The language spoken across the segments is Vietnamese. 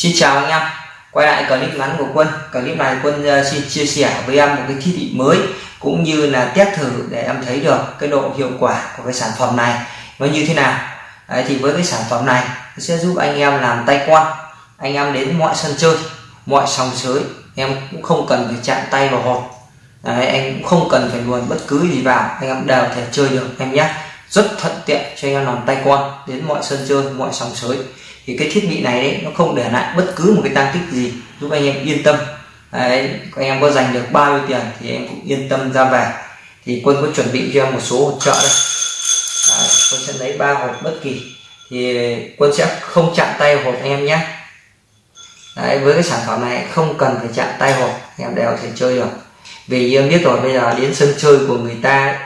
Xin chào anh em. Quay lại clip ngắn của quân. Clip này quân ờ, xin chia sẻ với em một cái thiết bị mới cũng như là test thử để em thấy được cái độ hiệu quả của cái sản phẩm này nó như thế nào. Đấy, thì với cái sản phẩm này sẽ giúp anh em làm tay quan. Anh em đến mọi sân chơi mọi sòng sới em cũng không cần phải chạm tay vào hột Đấy, anh cũng không cần phải luồn bất cứ gì vào. Anh em đều thể chơi được em nhé. Rất thuận tiện cho anh em làm tay quan đến mọi sân chơi mọi sòng sới thì cái thiết bị này đấy nó không để lại bất cứ một cái tăng tích gì giúp anh em yên tâm. Đấy, anh em có dành được bao nhiêu tiền thì em cũng yên tâm ra về. Thì quân có chuẩn bị cho em một số hỗ trợ đây đấy, quân sẽ lấy ba hộp bất kỳ. Thì quân sẽ không chạm tay hộp anh em nhé. Đấy, với cái sản phẩm này không cần phải chạm tay hộp em đều có thể chơi được. Vì em biết rồi bây giờ đến sân chơi của người ta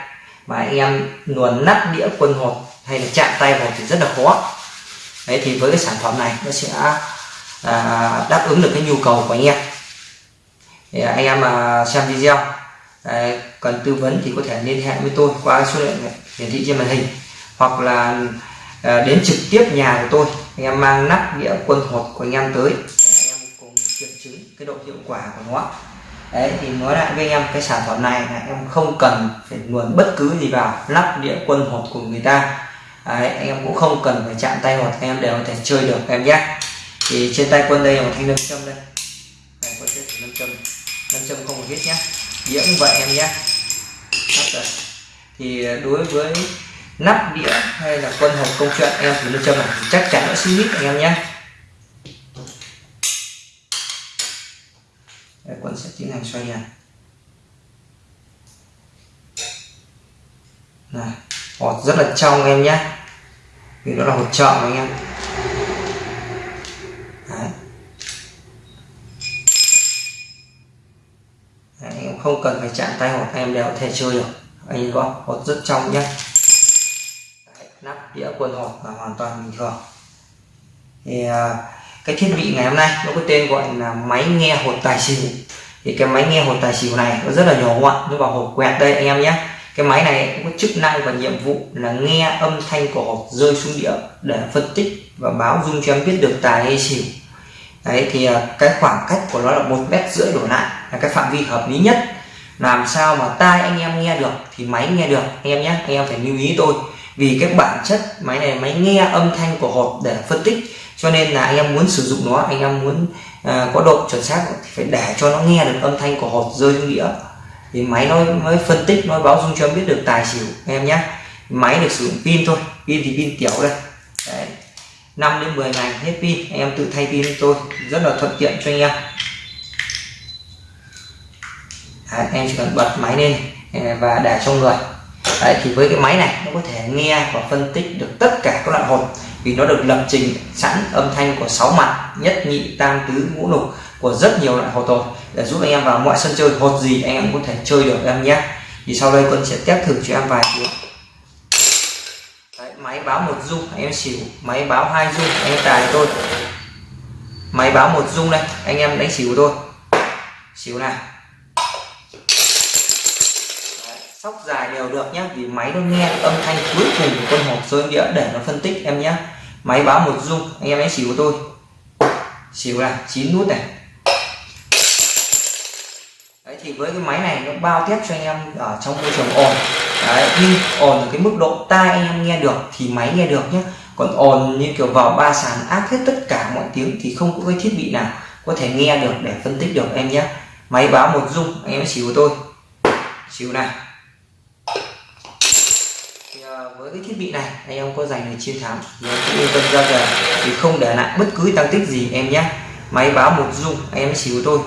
mà anh em luồn nắp đĩa quân hộp hay là chạm tay hộp thì rất là khó đấy thì với cái sản phẩm này nó sẽ à, đáp ứng được cái nhu cầu của anh em. Thì à, anh em mà xem video à, cần tư vấn thì có thể liên hệ với tôi qua số điện hiển thị trên màn hình hoặc là à, đến trực tiếp nhà của tôi. Anh em mang nắp đĩa quân hộp của anh em tới để anh em cùng kiểm chứng cái độ hiệu quả của nó. Đấy thì nói lại với anh em cái sản phẩm này là em không cần phải nguồn bất cứ gì vào lắp đĩa quân hộp của người ta. Đấy, anh em cũng không cần phải chạm tay hoặc anh em đều có thể chơi được em nhé. Thì trên tay quân đây là một thanh nâm châm đây. Này quân sẽ nâm châm nâm châm không một hết nhé. Đĩa vậy em nhé. Thì đối với nắp đĩa hay là quân hộp công chuyện em thử nâm châm này chắc chắn nó sẽ hít anh em nhé. Đây, quân sẽ tiến hành xoay này này hột rất là trong em nhé vì nó là hột trợ anh em. Đấy. Đấy, em không cần phải chạm tay hột em đều có thể chơi được. Anh nhìn có hột rất trong nhé. Đấy, nắp đĩa quần hột là hoàn toàn bình thường. Thì à, cái thiết bị ngày hôm nay nó có tên gọi là máy nghe hột tài xỉu. Thì cái máy nghe hột tài xỉu này nó rất là nhỏ gọn nó vào hộp quẹt đây anh em nhé cái máy này cũng có chức năng và nhiệm vụ là nghe âm thanh của hộp rơi xuống đĩa để phân tích và báo dung cho em biết được tài hay xỉu. Đấy thì à, cái khoảng cách của nó là một mét rưỡi đổ lại là cái phạm vi hợp lý nhất. Làm sao mà tai anh em nghe được thì máy nghe được anh em nhé anh em phải lưu ý tôi. Vì cái bản chất máy này máy nghe âm thanh của hộp để phân tích cho nên là anh em muốn sử dụng nó anh em muốn uh, có độ chuẩn xác thì phải để cho nó nghe được âm thanh của hộp rơi xuống đĩa thì máy nó mới phân tích nó báo dung cho em biết được tài xỉu em nhé máy được sử dụng pin thôi pin thì pin tiểu đây. Đấy. 5 đến 10 ngày hết pin em tự thay pin tôi. Rất là thuận tiện cho anh em. Đấy, em chỉ cần bật máy lên à, và để trong người. Đấy, thì với cái máy này nó có thể nghe và phân tích được tất cả các loại hột. Vì nó được lập trình sẵn âm thanh của sáu mặt nhất nhị tam tứ ngũ lục của rất nhiều loại hột rồi để giúp anh em vào mọi sân chơi hột gì anh em có thể chơi được em nhé. Thì sau đây quân sẽ test thử cho em vài tiếng Đấy, máy báo một dung anh em xỉu. Máy báo hai dung anh em tài tôi máy báo một dung đây anh em đánh xỉu tôi xỉu này. Sóc dài đều được nhé vì máy nó nghe âm thanh cuối cùng của con hộp rơi đĩa để nó phân tích em nhé. Máy báo một dung anh em đánh xỉu của tôi xỉu là chín nút này thì với cái máy này nó bao tiếp cho anh em ở trong môi trường ồn. Đấy nhưng ồn ở cái mức độ tai anh em nghe được thì máy nghe được nhé còn ồn như kiểu vào ba sàn áp hết tất cả mọi tiếng thì không có cái thiết bị nào có thể nghe được để phân tích được em nhé máy báo một dung anh em xíu tôi xíu này. Thì, ờ, với cái thiết bị này anh em có giành được chiến thắng thì em cũng yên tâm ra về. Thì không để lại bất cứ tăng tích gì em nhé máy báo một dung anh em xíu tôi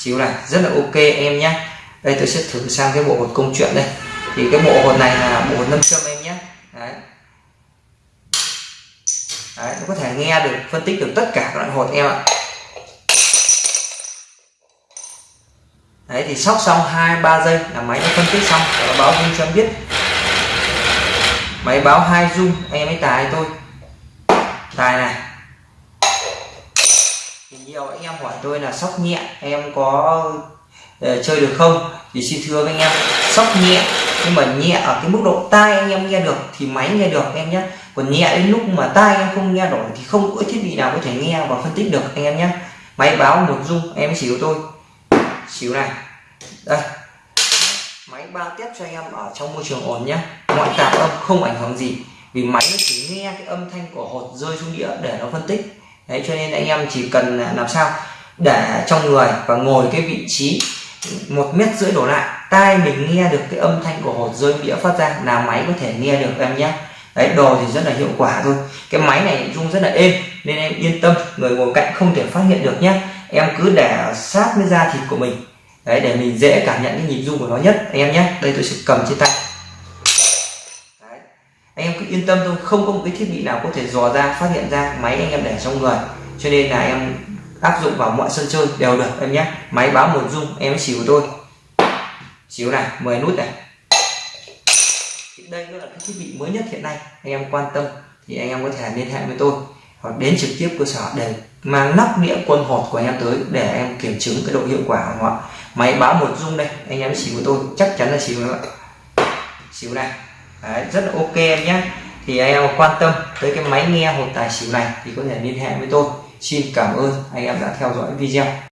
xíu này, rất là ok em nhé đây, tôi sẽ thử sang cái bộ hột công chuyện đây. Thì cái bộ hột này là bộ hột nâm châm em nhé đấy. đấy nó có thể nghe được, phân tích được tất cả các loại hột em ạ. Đấy, thì sóc xong hai, ba giây là máy nó phân tích xong, và báo dung cho em biết. Máy báo hai dung, em ấy tài tôi tài này nhiều anh em hỏi tôi là sóc nhẹ em có uh, chơi được không? Thì xin thưa với anh em sóc nhẹ nhưng mà nhẹ ở cái mức độ tai anh em nghe được thì máy nghe được em nhé còn nhẹ đến lúc mà tai em không nghe nổi thì không có thiết bị nào có thể nghe và phân tích được anh em nhé máy báo một dung em xỉu tôi xỉu này. Đây. Máy bao tiếp cho anh em ở trong môi trường ổn nhé ngoại tạp âm không ảnh hưởng gì vì máy nó chỉ nghe cái âm thanh của hột rơi xuống đĩa để nó phân tích đấy, cho nên anh em chỉ cần à, làm sao? Để trong người và ngồi cái vị trí một mét rưỡi đổ lại, tai mình nghe được cái âm thanh của hột rơi đĩa phát ra là máy có thể nghe được em nhé. Đấy, đồ thì rất là hiệu quả thôi. Cái máy này rung rất là êm, nên em yên tâm, người ngồi cạnh không thể phát hiện được nhé. Em cứ để sát với da thịt của mình. Đấy, để mình dễ cảm nhận cái nhịp rung của nó nhất, anh em nhé. Đây tôi sẽ cầm trên tay yên tâm thôi, không có một cái thiết bị nào có thể dò ra, phát hiện ra máy anh em để trong người. Cho nên là em áp dụng vào mọi sân chơi đều được em nhé. Máy báo một rung em xỉu tôi xíu này 10 nút này. Đây nó là cái thiết bị mới nhất hiện nay, anh em quan tâm, thì anh em có thể liên hệ với tôi, hoặc đến trực tiếp cơ sở để mang nắp nghĩa quân hột của anh em tới để em kiểm chứng cái độ hiệu quả của họ máy báo một dung đây, anh em xíu với tôi, chắc chắn là xíu nữa xíu này. Đấy, rất là ok em nhé. Thì anh em quan tâm tới cái máy nghe hột tài xỉu này thì có thể liên hệ với tôi. Xin cảm ơn anh em đã theo dõi video.